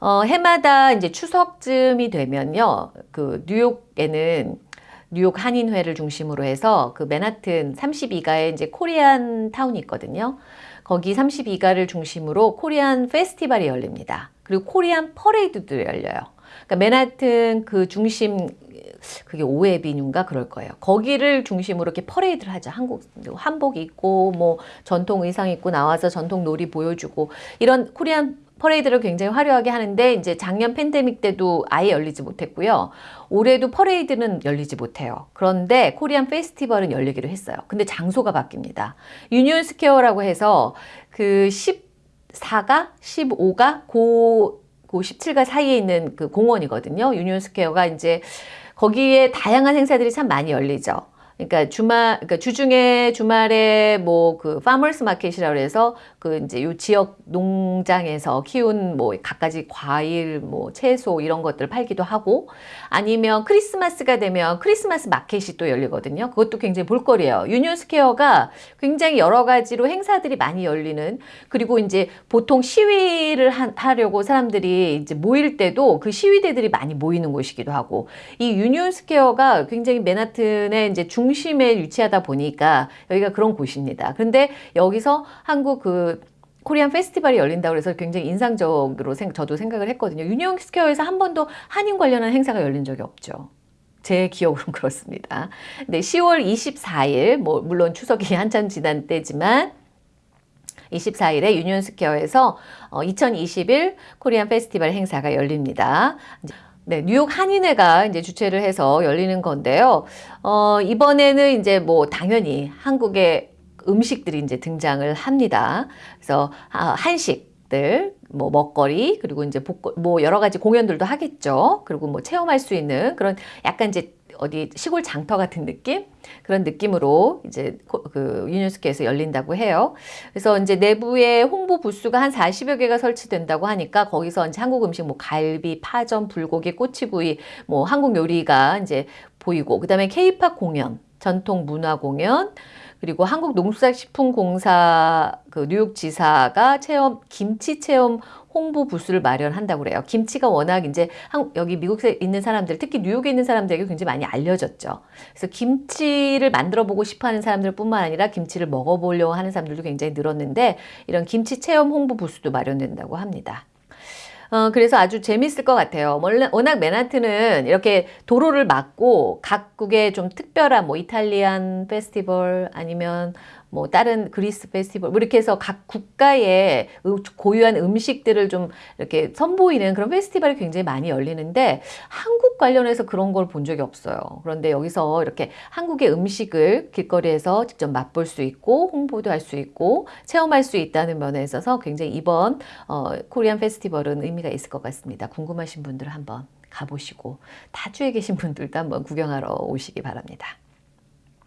어, 해마다 이제 추석쯤이 되면요. 그 뉴욕에는 뉴욕 한인회를 중심으로 해서 그 맨하튼 32가에 이제 Korean Town이 있거든요. 거기 32가를 중심으로 Korean Festival이 열립니다. 그리고 Korean Parade도 열려요. 그러니까 맨하튼 그 중심 그게 오 avenue인가 그럴 거예요. 거기를 중심으로 이렇게 퍼레이드를 하죠. 한국 한복 입고 뭐 전통 의상 입고 나와서 전통 놀이 보여주고 이런 Korean Parade를 굉장히 화려하게 하는데 이제 작년 팬데믹 때도 아예 열리지 못했고요. 올해도 퍼레이드는 열리지 못해요. 그런데 Korean Festival은 열리기로 했어요. 근데 장소가 바뀝니다. 유니온 스퀘어라고 해서 그 14가 15가 고, 고 17가 사이에 있는 그 공원이거든요. 유니온 스퀘어가 이제 거기에 다양한 행사들이 참 많이 열리죠. 그러니까 주말, 그러니까 주중에 주말에 뭐 그 farmers market이라고 해서 그 이제 요 지역 농장에서 키운 뭐 갖가지 과일, 뭐 채소 이런 것들 팔기도 하고 아니면 크리스마스가 되면 크리스마스 마켓이 또 열리거든요. 그것도 굉장히 볼거리예요. 유니온 스퀘어가 굉장히 여러 가지로 행사들이 많이 열리는 그리고 이제 보통 시위를 하, 려고 사람들이 이제 모일 때도 그 시위대들이 많이 모이는 곳이기도 하고 이 유니온 스퀘어가 굉장히 맨하튼의 이제 중심에 위치하다 보니까 여기가 그런 곳입니다. 그런데 여기서 한국 그 Korean Festival이 열린다고 해서 굉장히 인상적으로 생, 저도 생각을 했거든요. 유니온 스퀘어에서 한 번도 한인 관련한 행사가 열린 적이 없죠. 제 기억으로는 그렇습니다. 네, 10월 24일, 뭐, 물론 추석이 한참 지난 때지만, 24일에 유니온 스퀘어에서 어, 2021 Korean Festival 행사가 열립니다. 네, 뉴욕 한인회가 이제 주최를 해서 열리는 건데요. 어, 이번에는 이제 뭐 당연히 한국의 음식들이 이제 등장을 합니다. 그래서 아, 한식들, 뭐 먹거리, 그리고 이제 볼거, 뭐 여러 가지 공연들도 하겠죠. 그리고 뭐 체험할 수 있는 그런 약간 이제 어디 시골 장터 같은 느낌 그런 느낌으로 이제 그 유니스케에서 열린다고 해요. 그래서 이제 내부에 홍보 부스가 한 40여 개가 설치된다고 하니까 거기서 이제 한국 음식 뭐 갈비, 파전, 불고기, 꼬치구이 뭐 한국 요리가 이제 보이고 그다음에 케이팝 공연, 전통 문화 공연 그리고 한국농수산식품공사 그 뉴욕지사가 체험 김치 체험 홍보 부스를 마련한다고 그래요. 김치가 워낙 이제 한, 여기 미국에 있는 사람들, 특히 뉴욕에 있는 사람들에게 굉장히 많이 알려졌죠. 그래서 김치를 만들어 보고 싶어 하는 사람들 뿐만 아니라 김치를 먹어보려고 하는 사람들도 굉장히 늘었는데 이런 김치 체험 홍보 부스도 마련된다고 합니다. 어, 그래서 아주 재밌을 것 같아요. 워낙 맨하튼은 이렇게 도로를 막고 각국의 좀 특별한 뭐 이탈리안 페스티벌 아니면 뭐 다른 그리스 페스티벌 뭐 이렇게 해서 각 국가의 고유한 음식들을 좀 이렇게 선보이는 그런 페스티벌이 굉장히 많이 열리는데 한국 관련해서 그런 걸 본 적이 없어요. 그런데 여기서 이렇게 한국의 음식을 길거리에서 직접 맛볼 수 있고 홍보도 할 수 있고 체험할 수 있다는 면에 있어서 굉장히 이번 어, 코리안 페스티벌은 의미가 있을 것 같습니다. 궁금하신 분들 한번 가보시고 타주에 계신 분들도 한번 구경하러 오시기 바랍니다.